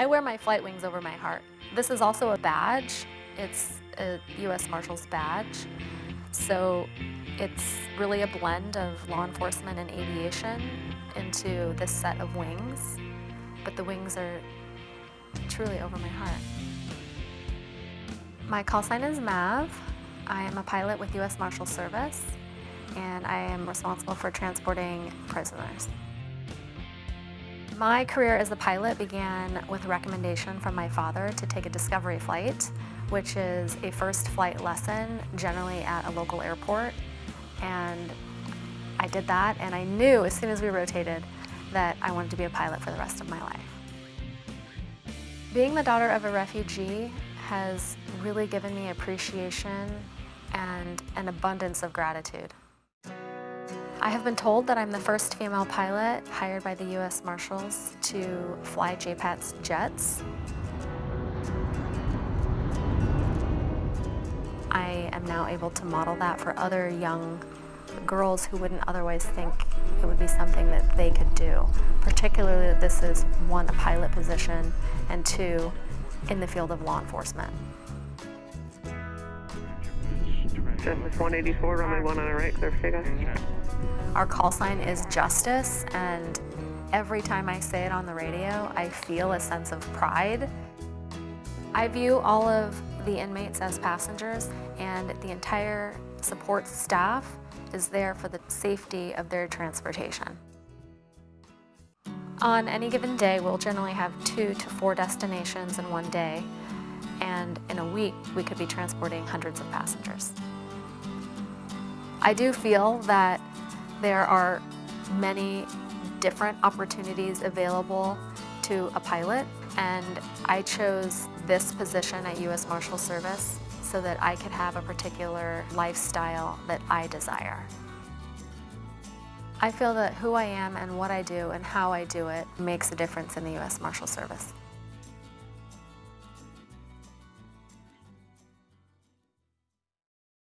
I wear my flight wings over my heart. This is also a badge. It's a U.S. Marshals badge. So it's really a blend of law enforcement and aviation into this set of wings. But the wings are truly over my heart. My call sign is Mav. I am a pilot with U.S. Marshal Service, and I am responsible for transporting prisoners. My career as a pilot began with a recommendation from my father to take a discovery flight, which is a first flight lesson, generally at a local airport. And I did that, and I knew as soon as we rotated that I wanted to be a pilot for the rest of my life. Being the daughter of a refugee has really given me appreciation and an abundance of gratitude. I have been told that I'm the first female pilot hired by the U.S. Marshals to fly JPAT's jets. I am now able to model that for other young girls who wouldn't otherwise think it would be something that they could do. Particularly that this is, one, a pilot position, and two, in the field of law enforcement. Justice 184, runway 1 on a right, clear takeoff. Mm-hmm. Our call sign is justice, and every time I say it on the radio, I feel a sense of pride. I view all of the inmates as passengers, and the entire support staff is there for the safety of their transportation. On any given day, we'll generally have two to four destinations in one day, and in a week, we could be transporting hundreds of passengers. I do feel that there are many different opportunities available to a pilot, and I chose this position at U.S. Marshal Service so that I could have a particular lifestyle that I desire. I feel that who I am and what I do and how I do it makes a difference in the U.S. Marshal Service.